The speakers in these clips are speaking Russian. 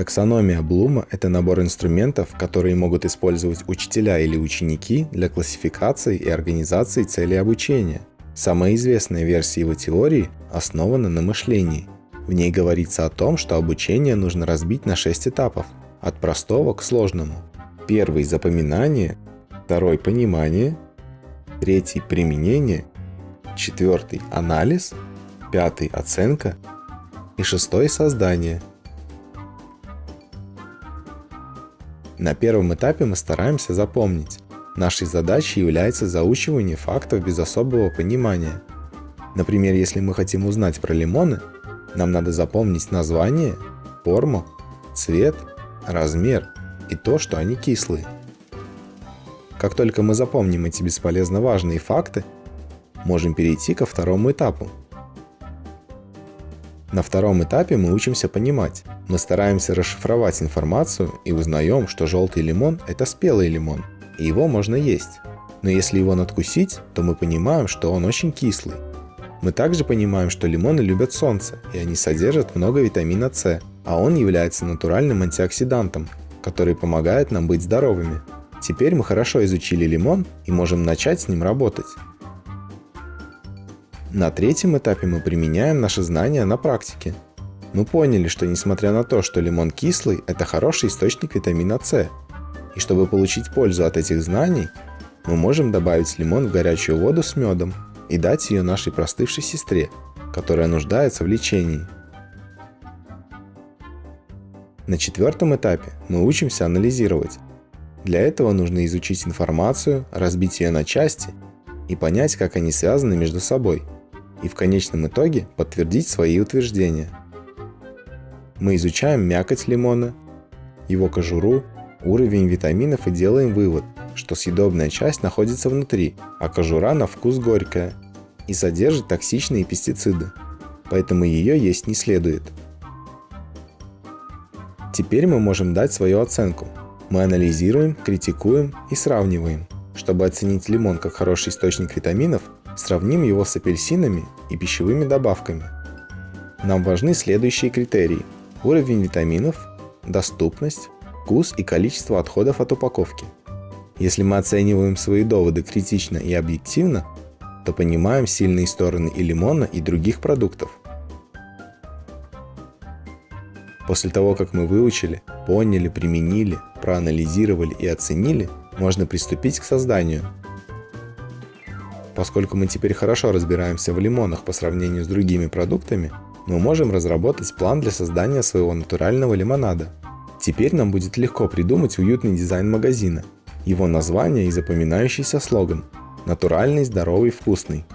Таксономия Блума – это набор инструментов, которые могут использовать учителя или ученики для классификации и организации целей обучения. Самая известная версия его теории основана на мышлении. В ней говорится о том, что обучение нужно разбить на 6 этапов, от простого к сложному. Первый – запоминание, второй – понимание, третий – применение, четвертый – анализ, пятый – оценка и шестой – создание. На первом этапе мы стараемся запомнить. Нашей задачей является заучивание фактов без особого понимания. Например, если мы хотим узнать про лимоны, нам надо запомнить название, форму, цвет, размер и то, что они кислые. Как только мы запомним эти бесполезно важные факты, можем перейти ко второму этапу. На втором этапе мы учимся понимать. Мы стараемся расшифровать информацию и узнаем, что желтый лимон – это спелый лимон, и его можно есть. Но если его надкусить, то мы понимаем, что он очень кислый. Мы также понимаем, что лимоны любят солнце, и они содержат много витамина С, а он является натуральным антиоксидантом, который помогает нам быть здоровыми. Теперь мы хорошо изучили лимон и можем начать с ним работать. На третьем этапе мы применяем наши знания на практике. Мы поняли, что несмотря на то, что лимон кислый, это хороший источник витамина С. И чтобы получить пользу от этих знаний, мы можем добавить лимон в горячую воду с медом и дать ее нашей простывшей сестре, которая нуждается в лечении. На четвертом этапе мы учимся анализировать. Для этого нужно изучить информацию, разбить ее на части и понять, как они связаны между собой, и в конечном итоге подтвердить свои утверждения. Мы изучаем мякоть лимона, его кожуру, уровень витаминов и делаем вывод, что съедобная часть находится внутри, а кожура на вкус горькая и содержит токсичные пестициды, поэтому ее есть не следует. Теперь мы можем дать свою оценку. Мы анализируем, критикуем и сравниваем. Чтобы оценить лимон как хороший источник витаминов, сравним его с апельсинами и пищевыми добавками. Нам важны следующие критерии. Уровень витаминов, доступность, вкус и количество отходов от упаковки. Если мы оцениваем свои доводы критично и объективно, то понимаем сильные стороны и лимона, и других продуктов. После того, как мы выучили, поняли, применили, проанализировали и оценили, можно приступить к созданию. Поскольку мы теперь хорошо разбираемся в лимонах по сравнению с другими продуктами, мы можем разработать план для создания своего натурального лимонада. Теперь нам будет легко придумать уютный дизайн магазина, его название и запоминающийся слоган «Натуральный, здоровый, вкусный».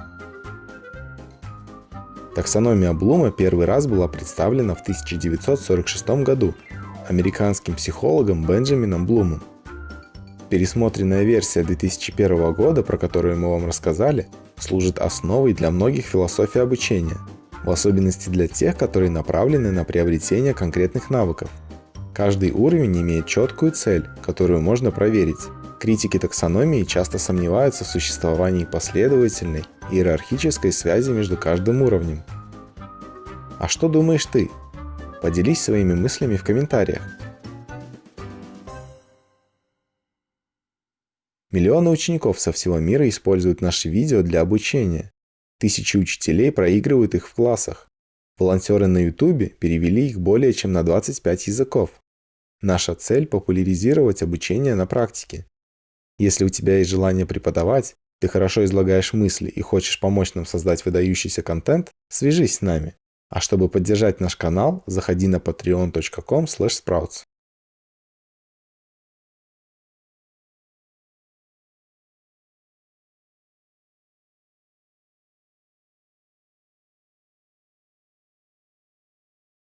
Таксономия Блума первый раз была представлена в 1946 году американским психологом Бенджамином Блумом. Пересмотренная версия 2001 года, про которую мы вам рассказали, служит основой для многих философий обучения, в особенности для тех, которые направлены на приобретение конкретных навыков. Каждый уровень имеет четкую цель, которую можно проверить. Критики таксономии часто сомневаются в существовании последовательной иерархической связи между каждым уровнем. А что думаешь ты? Поделись своими мыслями в комментариях. Миллионы учеников со всего мира используют наши видео для обучения. Тысячи учителей проигрывают их в классах. Волонтеры на YouTube перевели их более чем на 25 языков. Наша цель – популяризировать обучение на практике. Если у тебя есть желание преподавать, ты хорошо излагаешь мысли и хочешь помочь нам создать выдающийся контент, свяжись с нами. А чтобы поддержать наш канал, заходи на patreon.com sprouts.